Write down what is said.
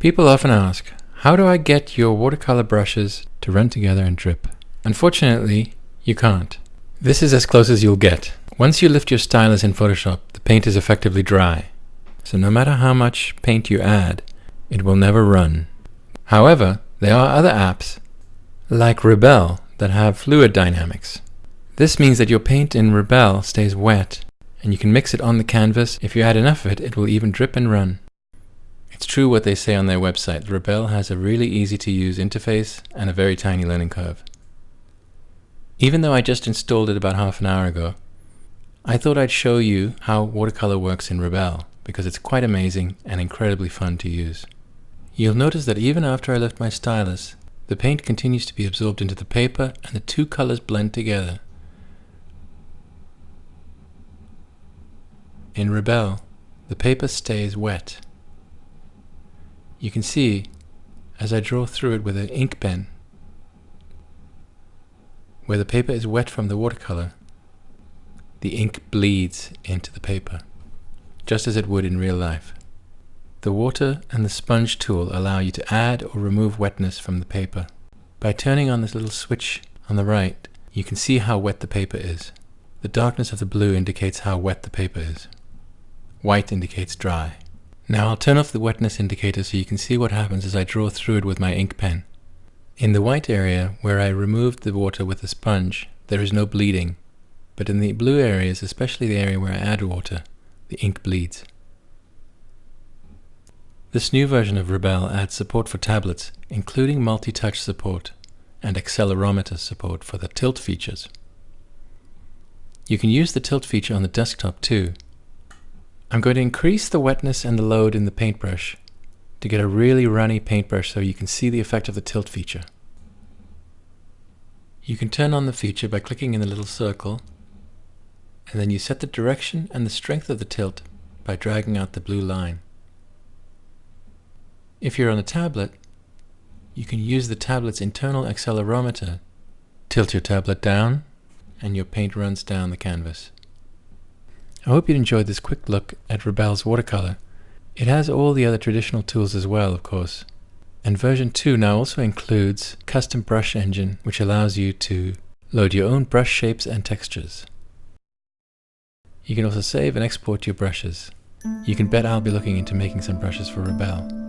People often ask, how do I get your watercolor brushes to run together and drip? Unfortunately, you can't. This is as close as you'll get. Once you lift your stylus in Photoshop, the paint is effectively dry. So no matter how much paint you add, it will never run. However, there are other apps, like Rebelle, that have fluid dynamics. This means that your paint in Rebelle stays wet, and you can mix it on the canvas. If you add enough of it, it will even drip and run. It's true what they say on their website. Rebelle has a really easy to use interface and a very tiny learning curve. Even though I just installed it about half an hour ago, I thought I'd show you how watercolor works in Rebelle because it's quite amazing and incredibly fun to use. You'll notice that even after I lift my stylus, the paint continues to be absorbed into the paper and the two colors blend together. In Rebelle, the paper stays wet you can see as I draw through it with an ink pen where the paper is wet from the watercolor the ink bleeds into the paper just as it would in real life. The water and the sponge tool allow you to add or remove wetness from the paper. By turning on this little switch on the right you can see how wet the paper is. The darkness of the blue indicates how wet the paper is. White indicates dry. Now I'll turn off the wetness indicator so you can see what happens as I draw through it with my ink pen. In the white area, where I removed the water with a sponge, there is no bleeding, but in the blue areas, especially the area where I add water, the ink bleeds. This new version of Rebelle adds support for tablets, including multi-touch support and accelerometer support for the tilt features. You can use the tilt feature on the desktop too, I'm going to increase the wetness and the load in the paintbrush to get a really runny paintbrush so you can see the effect of the tilt feature. You can turn on the feature by clicking in the little circle and then you set the direction and the strength of the tilt by dragging out the blue line. If you're on a tablet, you can use the tablet's internal accelerometer. Tilt your tablet down and your paint runs down the canvas. I hope you enjoyed this quick look at Rebelle's watercolor. It has all the other traditional tools as well, of course. And version 2 now also includes custom brush engine, which allows you to load your own brush shapes and textures. You can also save and export your brushes. You can bet I'll be looking into making some brushes for Rebelle.